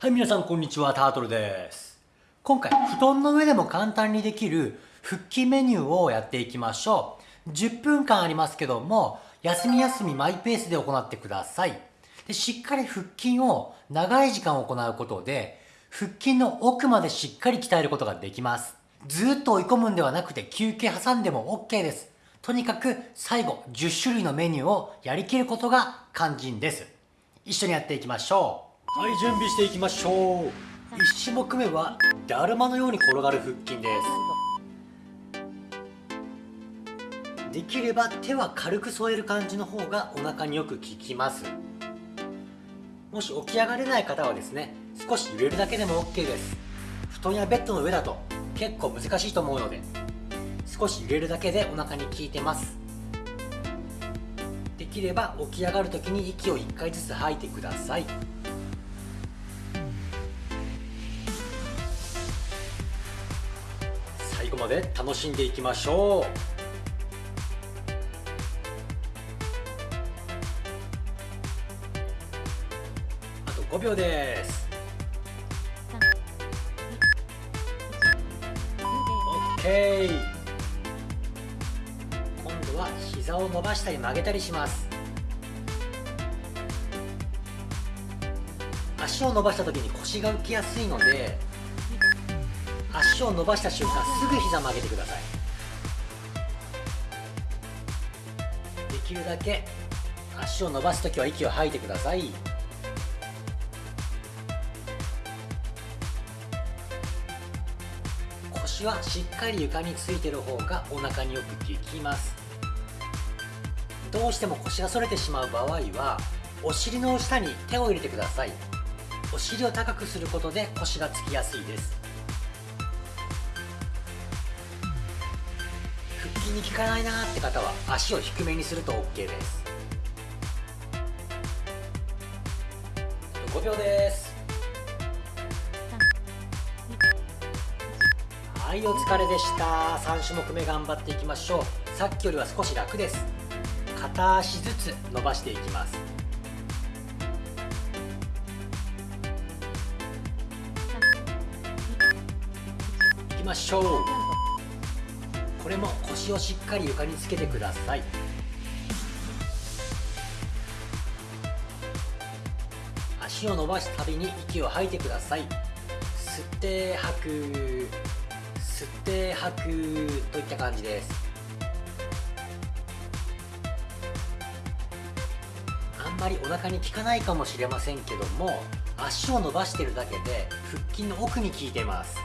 はい、皆さんこんにちは、タートルです。今回、布団の上でも簡単にできる腹筋メニューをやっていきましょう。10分間ありますけども、休み休みマイペースで行ってください。でしっかり腹筋を長い時間行うことで、腹筋の奥までしっかり鍛えることができます。ずっと追い込むんではなくて休憩挟んでも OK です。とにかく最後10種類のメニューをやりきることが肝心です。一緒にやっていきましょう。はい準備していきましょう。1種目目はだるまのように転がる腹筋です。できれば手は軽く添える感じの方がお腹によく効きます。もし起き上がれない方はですね少し揺れるだけでも OK です。布団やベッドの上だと結構難しいと思うので少し揺れるだけでお腹に効いてます。できれば起き上がる時に息を1回ずつ吐いてください。最後まで楽しんでいきましょう。あと5秒です。オッケー。今度は膝を伸ばしたり曲げたりします。足を伸ばした時に腰が浮きやすいので足を伸ばした瞬間すぐ膝曲げてください。できるだけ足を伸ばす時は息を吐いてください。腰はしっかり床についてる方がお腹によく効きます。どうしても腰が反れてしまう場合はお尻の下に手を入れてください。お尻を高くすることで腰がつきやすいです。に効かないなって方は足を低めにすると OK です。5秒です。はいお疲れでした。3種目目頑張っていきましょう。さっきよりは少し楽です。片足ずつ伸ばしていきます。いきましょう。これも腰をしっかり床につけてください。足を伸ばすたびに息を吐いてください。吸って吐く。吸って吐くといった感じです。あんまりお腹に効かないかもしれませんけども足を伸ばしてるだけで腹筋の奥に効いてます。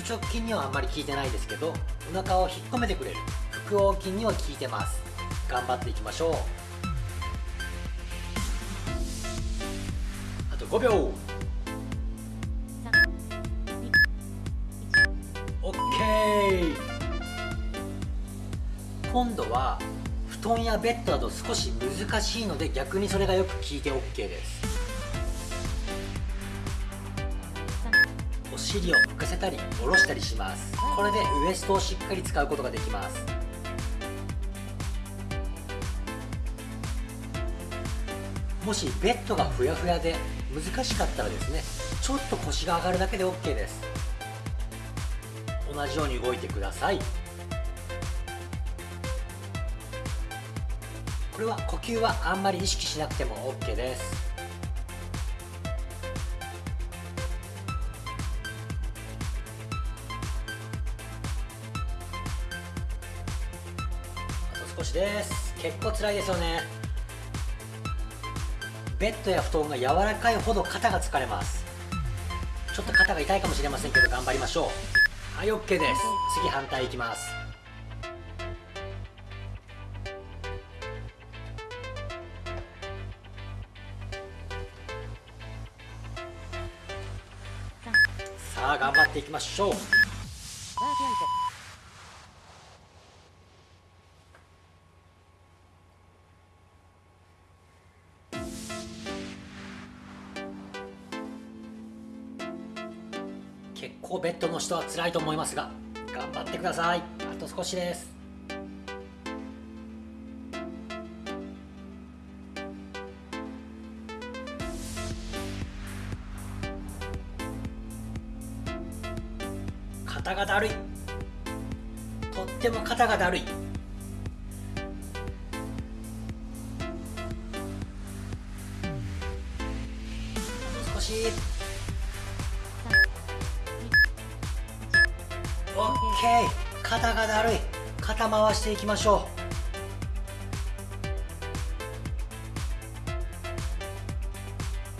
腹直筋にはあんまり効いてないですけどお腹を引っ込めてくれる腹横筋には効いてます。頑張っていきましょう。あと5秒。OK 今度は布団やベッドだと少し難しいので逆にそれがよく効いて OK です。尻を浮かせたり下ろしたりします。これでウエストをしっかり使うことができます。もしベッドがふやふやで難しかったらですねちょっと腰が上がるだけで OK です。同じように動いてください。これは呼吸はあんまり意識しなくても OK です少しです。結構辛いですよね。ベッドや布団が柔らかいほど肩が疲れます。ちょっと肩が痛いかもしれませんけど頑張りましょう。はい OK です。次反対いきます。さあ頑張っていきましょう。人は辛いと思いますが頑張ってください。あと少しです。肩がだるい。とっても肩がだるい。少し。肩がだるい。肩回していきましょ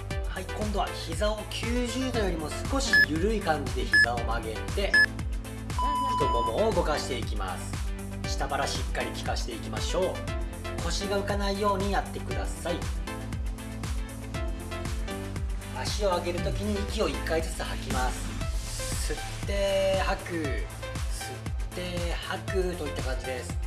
う。はい今度は膝を90度よりも少し緩い感じで膝を曲げて太ももを動かしていきます。下腹しっかり効かしていきましょう。腰が浮かないようにやってください。足を上げるときに息を1回ずつ吐きます。吸って吐く。て吐くといった感じです。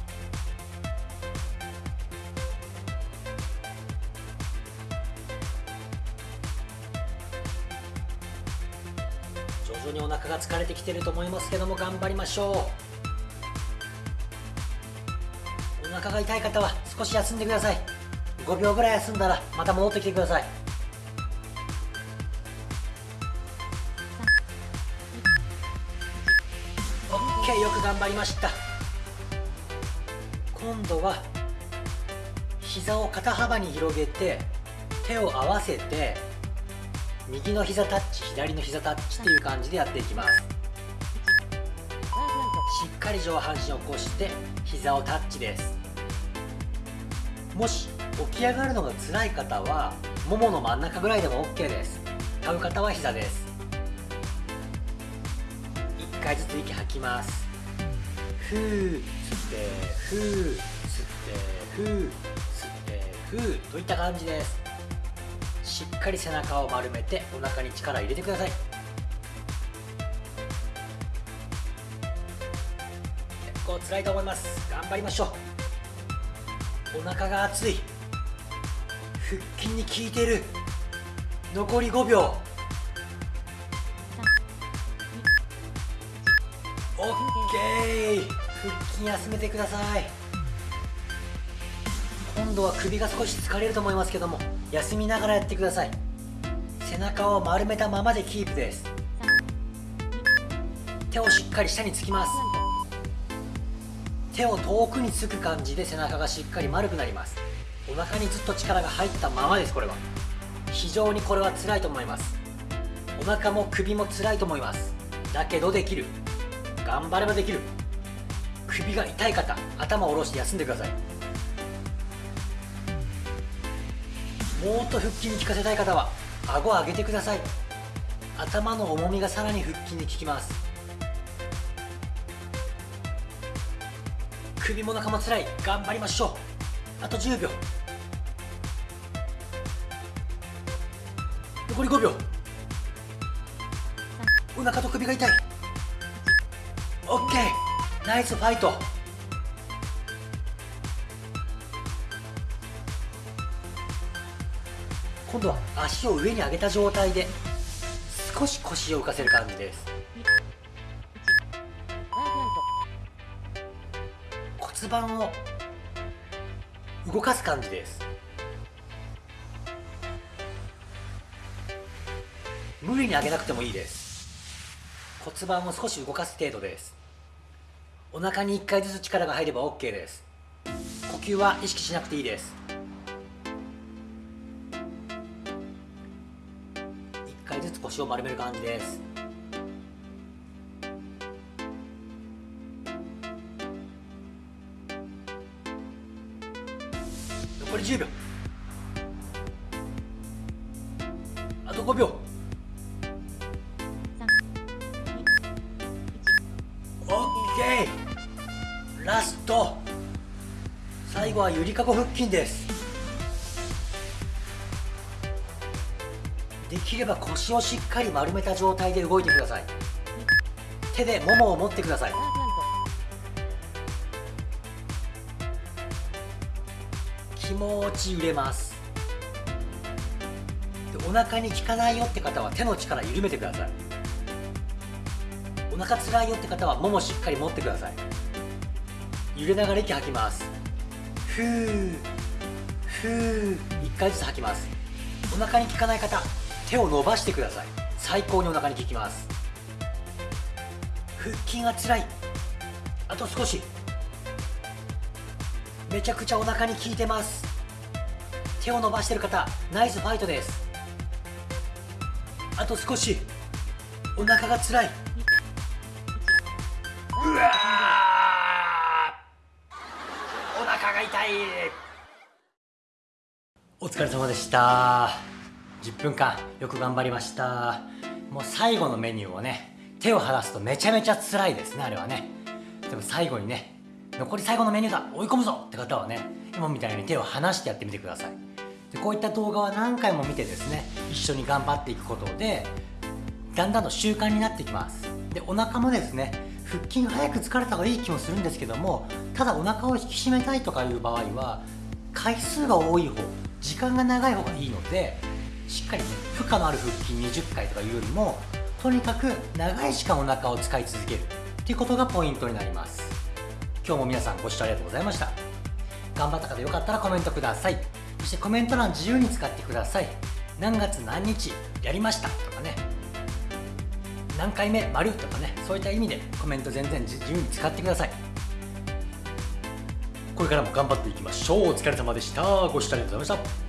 徐々にお腹が疲れてきてると思いますけども頑張りましょう。お腹が痛い方は少し休んでください。5秒ぐらい休んだらまた戻ってきてください。OK よく頑張りました今度は膝を肩幅に広げて手を合わせて右の膝タッチ左の膝タッチっていう感じでやっていきます。しっかり上半身を起こして膝をタッチです。もし起き上がるのが辛い方はももの真ん中ぐらいでも OK です。立う方は膝です。回ずつ息吐きます。ふー吸ってふー吸ってふー吸ってふーといった感じです。しっかり背中を丸めてお腹に力入れてください。結構辛いと思います。頑張りましょう。お腹が熱い。腹筋に効いてる。残り5秒。オッケー。腹筋休めてください。今度は首が少し疲れると思いますけども休みながらやってください。背中を丸めたままでキープです。手をしっかり下につきます。手を遠くにつく感じで背中がしっかり丸くなります。お腹にずっと力が入ったままですこれは。非常にこれは辛いと思います。お腹も首も辛いと思います。だけどできる。頑張ればできる。首が痛い方頭を下ろして休んでください。もっと腹筋に効かせたい方は顎を上げてください。頭の重みがさらに腹筋に効きます。首も中も辛い。頑張りましょう。あと10秒。残り5秒。お腹と首が痛い。OK ナイスファイト。今度は足を上に上げた状態で少し腰を浮かせる感じです。骨盤を動かす感じです。無理に上げなくてもいいです。骨盤を少し動かす程度です。お腹に1回ずつ力が入れば OK です。呼吸は意識しなくていいです。1回ずつ腰を丸める感じです。残り10秒。ラスト。最後はゆりかご腹筋です。できれば腰をしっかり丸めた状態で動いてください。手でももを持ってください。気持ち揺れます。でお腹に効かないよって方は手の力緩めてください。お腹つらいよって方はももしっかり持ってください。揺れながら息吐きます。ふーふー1回ずつ吐きます。お腹に効かない方手を伸ばしてください。最高にお腹に効きます。腹筋がつらい。あと少し。めちゃくちゃお腹に効いてます。手を伸ばしてる方ナイスファイトです。あと少し。お腹がつらい。うわお腹が痛いお疲れ様でした。10分間よく頑張りました。もう最後のメニューをね手を離すとめちゃめちゃ辛いですねあれはね。でも最後にね残り最後のメニューだ追い込むぞって方はね今みたいに手を離してやってみてください。でこういった動画は何回も見てですね一緒に頑張っていくことでだんだんと習慣になってきます。でお腹もですね腹筋早く疲れた方がいい気もするんですけどもただお腹を引き締めたいとかいう場合は回数が多い方時間が長い方がいいのでしっかり、ね、負荷のある腹筋20回とかいうよりもとにかく長い時間お腹を使い続けるっていうことがポイントになります。今日も皆さんご視聴ありがとうございました。頑張った方よかったらコメントください。そしてコメント欄自由に使ってください。何月何日やりましたとかね。何回目丸とかねそういった意味でコメント全然自由に使ってください。これからも頑張っていきましょう。お疲れ様でした。ご視聴ありがとうございました。